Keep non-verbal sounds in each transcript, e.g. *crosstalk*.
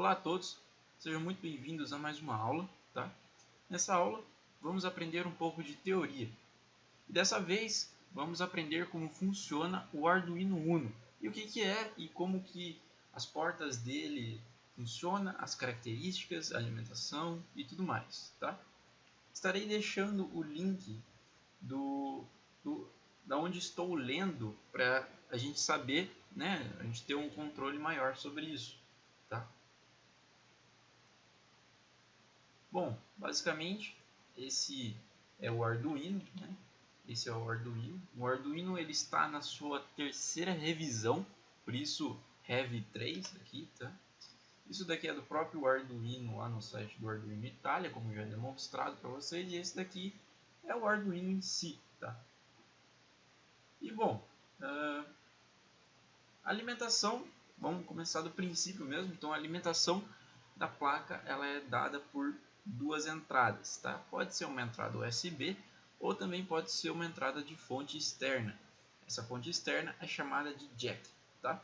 Olá a todos, sejam muito bem-vindos a mais uma aula. Tá? Nessa aula vamos aprender um pouco de teoria. E dessa vez vamos aprender como funciona o Arduino Uno e o que, que é e como que as portas dele funcionam, as características, a alimentação e tudo mais. Tá? Estarei deixando o link do, do da onde estou lendo para a gente saber, né, a gente ter um controle maior sobre isso. Tá? Bom, basicamente esse é o Arduino, né? Esse é o Arduino. O Arduino ele está na sua terceira revisão, por isso Heavy 3 aqui, tá? Isso daqui é do próprio Arduino lá no site do Arduino Itália, como já demonstrado para vocês, e esse daqui é o Arduino em si, tá? E bom, uh, alimentação, vamos começar do princípio mesmo, então a alimentação da placa ela é dada por duas entradas, tá? Pode ser uma entrada USB ou também pode ser uma entrada de fonte externa. Essa fonte externa é chamada de jack, tá?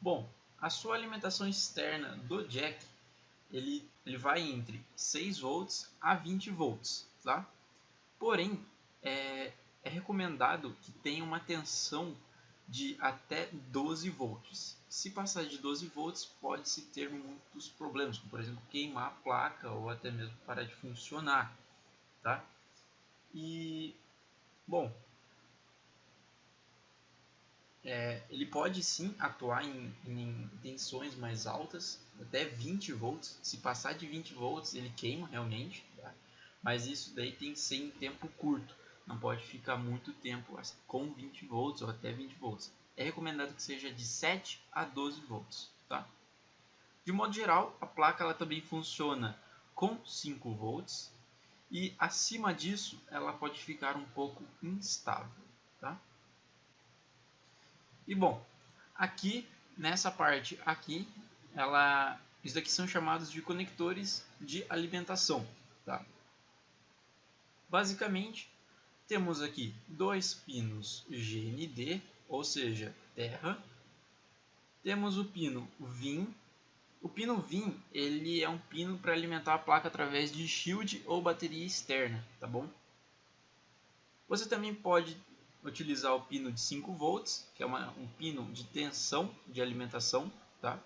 Bom, a sua alimentação externa do jack, ele, ele vai entre 6 volts a 20 volts, tá? Porém, é, é recomendado que tenha uma tensão de até 12 volts. Se passar de 12 volts, pode-se ter muitos problemas, como por exemplo queimar a placa ou até mesmo parar de funcionar. Tá? E, bom, é, ele pode sim atuar em, em tensões mais altas, até 20 volts. Se passar de 20 volts, ele queima realmente, tá? mas isso daí tem que ser em tempo curto não pode ficar muito tempo com 20 volts ou até 20 volts. É recomendado que seja de 7 a 12 volts. Tá? De modo geral, a placa ela também funciona com 5 volts e acima disso ela pode ficar um pouco instável. Tá? E bom, aqui nessa parte aqui, ela, isso daqui são chamados de conectores de alimentação. Tá? Basicamente, temos aqui dois pinos GND, ou seja, terra. Temos o pino VIN. O pino VIN ele é um pino para alimentar a placa através de shield ou bateria externa, tá bom? Você também pode utilizar o pino de 5 volts, que é uma, um pino de tensão de alimentação, tá?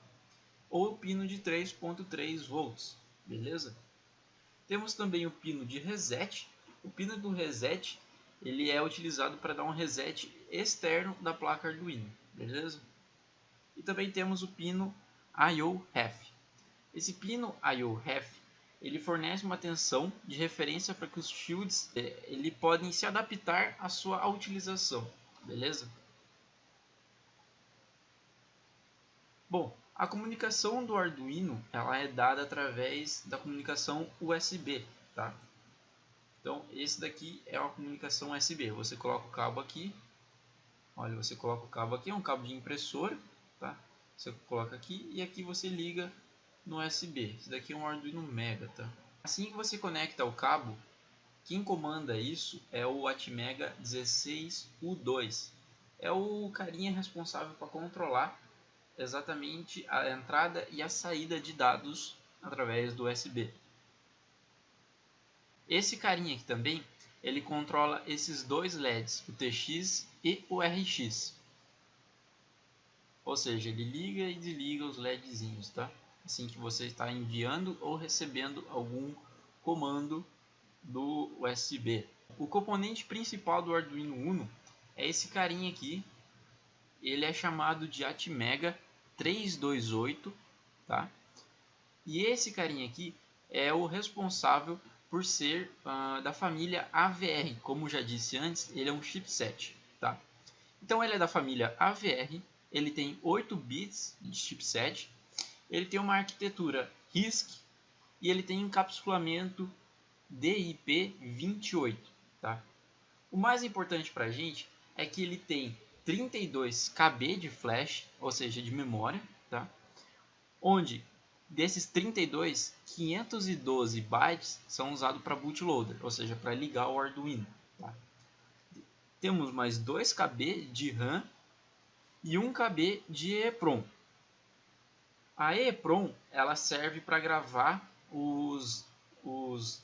Ou o pino de 3.3 volts, beleza? Temos também o pino de reset. O pino do reset ele é utilizado para dar um reset externo da placa Arduino, beleza? E também temos o pino IO-Ref. Esse pino IO-Ref ele fornece uma tensão de referência para que os shields eh, ele podem se adaptar à sua utilização, beleza? Bom, a comunicação do Arduino ela é dada através da comunicação USB, tá? Então, esse daqui é uma comunicação USB. Você coloca o cabo aqui. Olha, você coloca o cabo aqui, é um cabo de impressora, tá? Você coloca aqui e aqui você liga no USB. Esse daqui é um Arduino Mega, tá? Assim que você conecta o cabo, quem comanda isso é o Atmega 16U2. É o carinha responsável para controlar exatamente a entrada e a saída de dados através do USB. Esse carinha aqui também, ele controla esses dois LEDs, o TX e o RX. Ou seja, ele liga e desliga os LEDzinhos, tá? Assim que você está enviando ou recebendo algum comando do USB. O componente principal do Arduino Uno é esse carinha aqui. Ele é chamado de Atmega 328, tá? E esse carinha aqui é o responsável por ser uh, da família AVR. Como já disse antes, ele é um chipset. Tá? Então ele é da família AVR, ele tem 8 bits de chipset, ele tem uma arquitetura RISC e ele tem encapsulamento DIP28. Tá? O mais importante para a gente é que ele tem 32 KB de flash, ou seja, de memória, tá? onde Desses 32, 512 bytes são usados para bootloader, ou seja, para ligar o Arduino. Tá? Temos mais 2 KB de RAM e 1 KB de EEPROM. A EEPROM ela serve para gravar os, os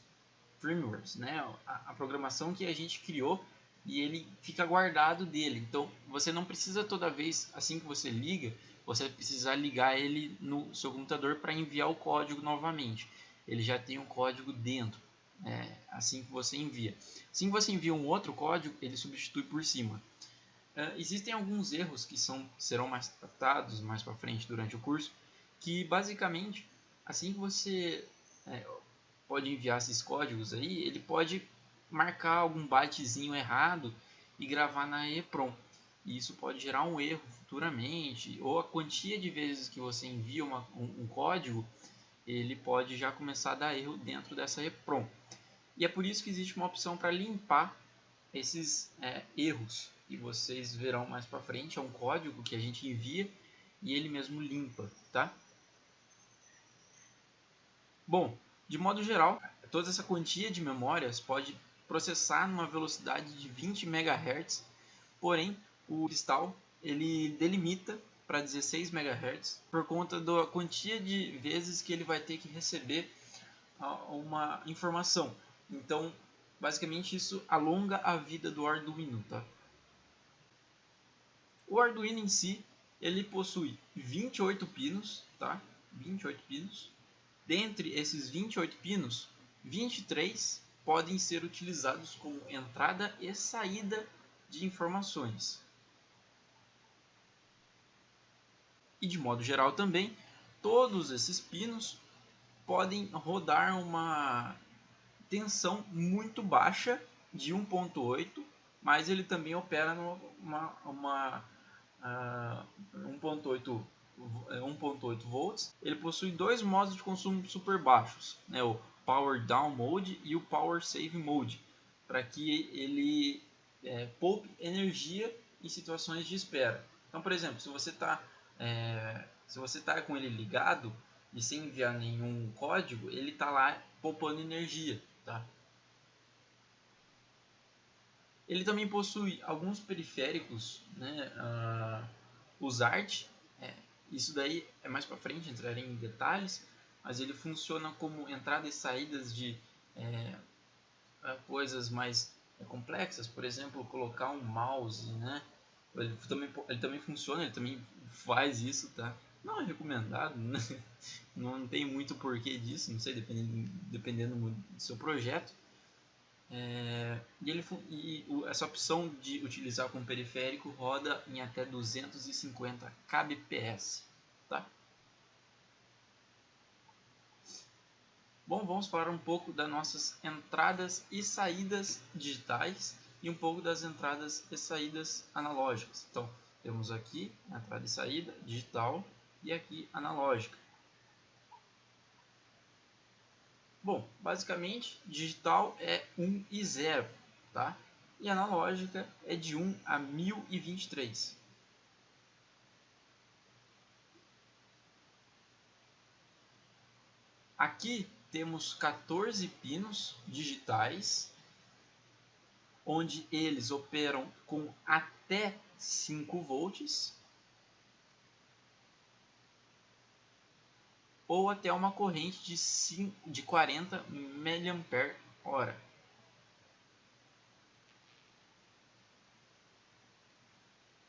firmwares, né? A, a, programação que a gente criou e ele fica guardado dele. Então você não precisa toda vez assim que você liga, você precisar ligar ele no seu computador para enviar o código novamente. Ele já tem o um código dentro, é, assim que você envia. Assim que você envia um outro código, ele substitui por cima. Uh, existem alguns erros que são, serão mais tratados mais para frente durante o curso, que basicamente, assim que você é, pode enviar esses códigos aí, ele pode marcar algum bytezinho errado e gravar na EEPROM. E isso pode gerar um erro futuramente, ou a quantia de vezes que você envia uma, um, um, código, ele pode já começar a dar erro dentro dessa EEPROM. E é por isso que existe uma opção para limpar esses é, erros que vocês verão mais para frente. É um código que a gente envia e ele mesmo limpa, tá? Bom, de modo geral, toda essa quantia de memórias pode processar numa velocidade de 20 MHz, porém o cristal ele delimita para 16 MHz por conta da quantia de vezes que ele vai ter que receber uma informação. Então, basicamente isso alonga a vida do Arduino, tá? O Arduino em si, ele possui 28 pinos, tá? 28 pinos. Dentre esses 28 pinos, 23 podem ser utilizados como entrada e saída de informações. E de modo geral também, todos esses pinos podem rodar uma tensão muito baixa de 1.8, mas ele também opera numa uma, uh, 1.8 1.8 volts. Ele possui dois modos de consumo super baixos, né, o Power Down Mode e o Power Save Mode, para que ele é, poupe energia em situações de espera. Então, por exemplo, se você está é, se você está com ele ligado e sem enviar nenhum código, ele está lá poupando energia. Tá? Ele também possui alguns periféricos, né, uh, os ART, é, isso daí é mais para frente, entrarei em detalhes, mas ele funciona como entrada e saídas de é, coisas mais é, complexas, por exemplo, colocar um mouse, né? Ele também, ele também funciona, ele também faz isso, tá? Não é recomendado, né? *laughs* não tem muito porquê disso, não sei, dependendo, dependendo do seu projeto. É, e, ele, e essa opção de utilizar como periférico roda em até 250 kbps. Tá? Bom, vamos falar um pouco das nossas entradas e saídas digitais e um pouco das entradas e saídas analógicas. Então, temos aqui entrada e saída digital e aqui analógica. Bom, basicamente, digital é 1 e 0, tá? E analógica é de 1 a 1023. Aqui temos 14 pinos digitais, onde eles operam com até 5 volts ou até uma corrente de, 5, de 40 mAh.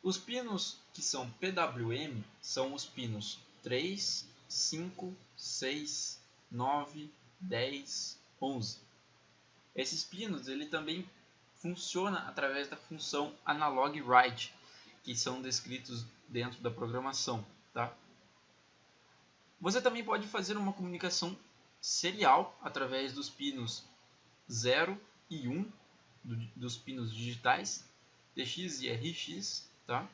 Os pinos que são PWM são os pinos 3, 5, 6, 9, 10, 11. Esses pinos ele também funciona através da função analog write, que são descritos dentro da programação, tá? Você também pode fazer uma comunicação serial através dos pinos 0 e 1 do, dos pinos digitais TX e RX, tá?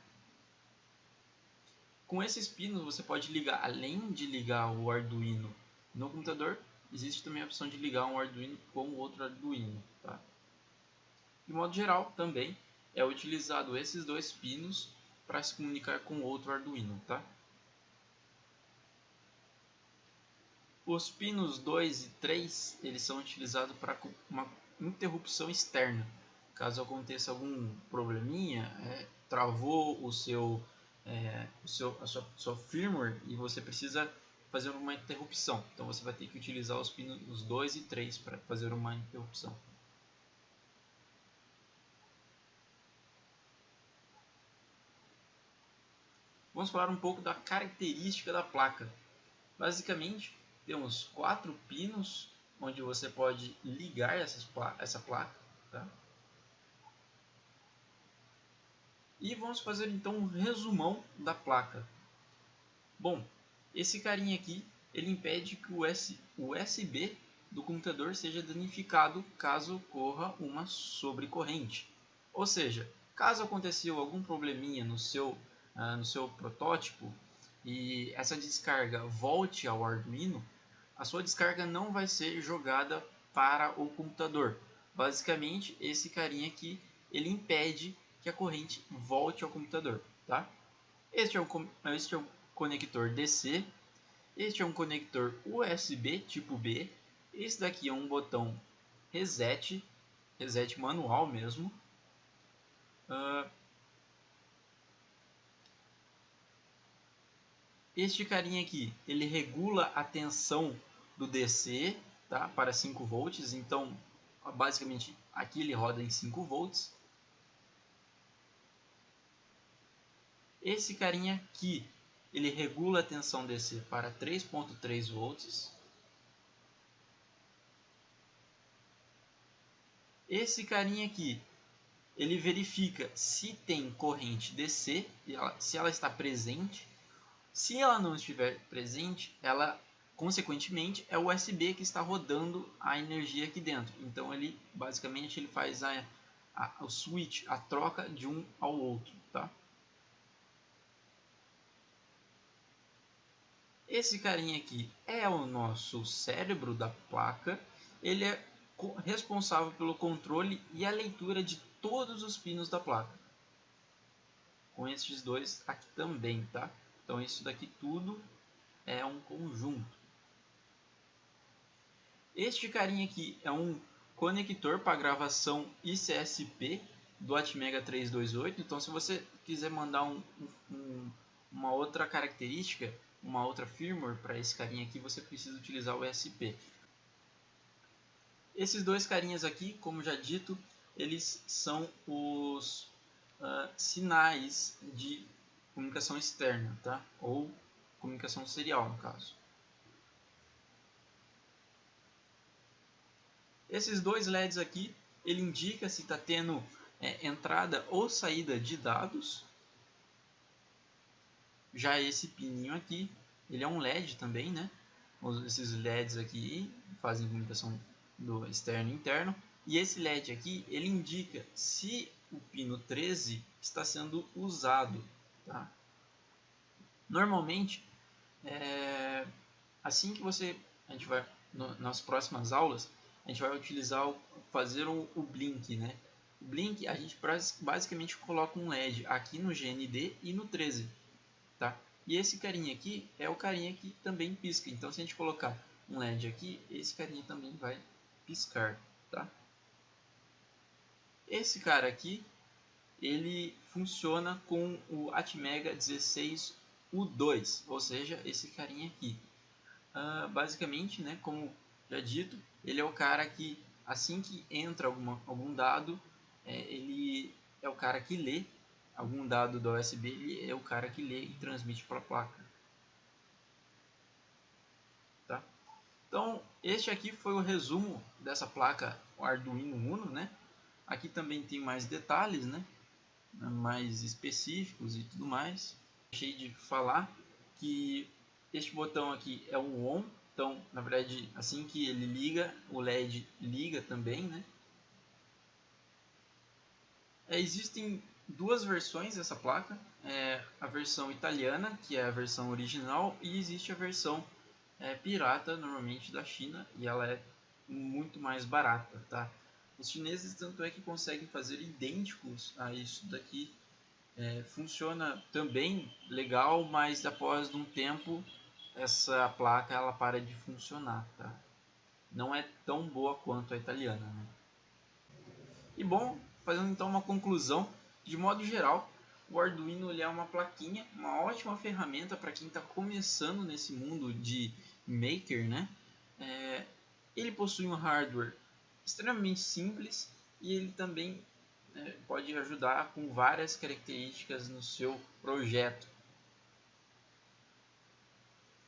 Com esses pinos você pode ligar, além de ligar o Arduino no computador, existe também a opção de ligar um Arduino com outro Arduino, tá? De modo geral, também é utilizado esses dois pinos para se comunicar com outro Arduino, tá? Os pinos 2 e 3 eles são utilizados para uma interrupção externa. Caso aconteça algum probleminha, é, travou o seu é, o seu, a sua, sua firmware e você precisa fazer uma interrupção. Então você vai ter que utilizar os pinos 2 e 3 para fazer uma interrupção. Vamos falar um pouco da característica da placa. Basicamente, temos quatro pinos onde você pode ligar essas, essa placa. Tá? E vamos fazer então um resumão da placa. Bom, esse carinha aqui, ele impede que o USB do computador seja danificado caso ocorra uma sobrecorrente. Ou seja, caso aconteceu algum probleminha no seu, uh, no seu protótipo e essa descarga volte ao Arduino, a sua descarga não vai ser jogada para o computador. Basicamente, esse carinha aqui, ele impede que a corrente volte ao computador. Tá? Este, é um, este é um conector DC. Este é um conector USB tipo B. Esse daqui é um botão reset, reset manual mesmo. Uh, este carinha aqui, ele regula a tensão do DC tá, para 5 volts. Então, basicamente, aqui ele roda em 5 volts. Esse carinha aqui ele regula a tensão DC para 3.3 volts. Esse carinha aqui, ele verifica se tem corrente DC, se ela está presente. Se ela não estiver presente, ela consequentemente é o USB que está rodando a energia aqui dentro. Então ele basicamente ele faz a, a, o switch, a troca de um ao outro, tá? Esse carinha aqui é o nosso cérebro da placa. Ele é responsável pelo controle e a leitura de todos os pinos da placa. Com esses dois aqui também, tá? Então isso daqui tudo é um conjunto. Este carinha aqui é um conector para gravação ICSP do Atmega 328. Então se você quiser mandar um, um, uma outra característica, uma outra firmware para esse carinha aqui, você precisa utilizar o ESP. Esses dois carinhas aqui, como já dito, eles são os uh, sinais de comunicação externa, tá? ou comunicação serial no caso. Esses dois LEDs aqui, ele indica se está tendo é, entrada ou saída de dados já esse pininho aqui, ele é um LED também, né? Esses LEDs aqui fazem comunicação do externo e interno. E esse LED aqui, ele indica se o pino 13 está sendo usado. Tá? Normalmente, é, assim que você, a gente vai, no, nas próximas aulas, a gente vai utilizar, o, fazer o, o blink, né? O blink, a gente basicamente coloca um LED aqui no GND e no 13 tá? E esse carinha aqui é o carinha que também pisca. Então, se a gente colocar um LED aqui, esse carinha também vai piscar, tá? Esse cara aqui, ele funciona com o Atmega 16U2, ou seja, esse carinha aqui. Uh, basicamente, né, como já dito, ele é o cara que assim que entra alguma, algum dado, é, ele é o cara que lê algum dado do USB, ele é o cara que lê e transmite para a placa. Tá? Então, este aqui foi o resumo dessa placa Arduino Uno, né? Aqui também tem mais detalhes, né? Mais específicos e tudo mais. Deixei de falar que este botão aqui é o ON, então, na verdade, assim que ele liga, o LED liga também, né? É, existem duas versões dessa placa. É a versão italiana, que é a versão original, e existe a versão é, pirata, normalmente da China, e ela é muito mais barata, tá? Os chineses tanto é que conseguem fazer idênticos a isso daqui. É, funciona também legal, mas após um tempo essa placa ela para de funcionar, tá? Não é tão boa quanto a italiana, né? E bom, fazendo então uma conclusão, de modo geral, o Arduino ele é uma plaquinha, uma ótima ferramenta para quem está começando nesse mundo de maker, né? É, ele possui um hardware extremamente simples e ele também é, pode ajudar com várias características no seu projeto.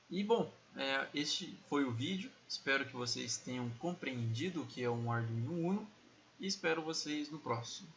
E bom, é, este foi o vídeo. Espero que vocês tenham compreendido o que é um Arduino Uno e espero vocês no próximo.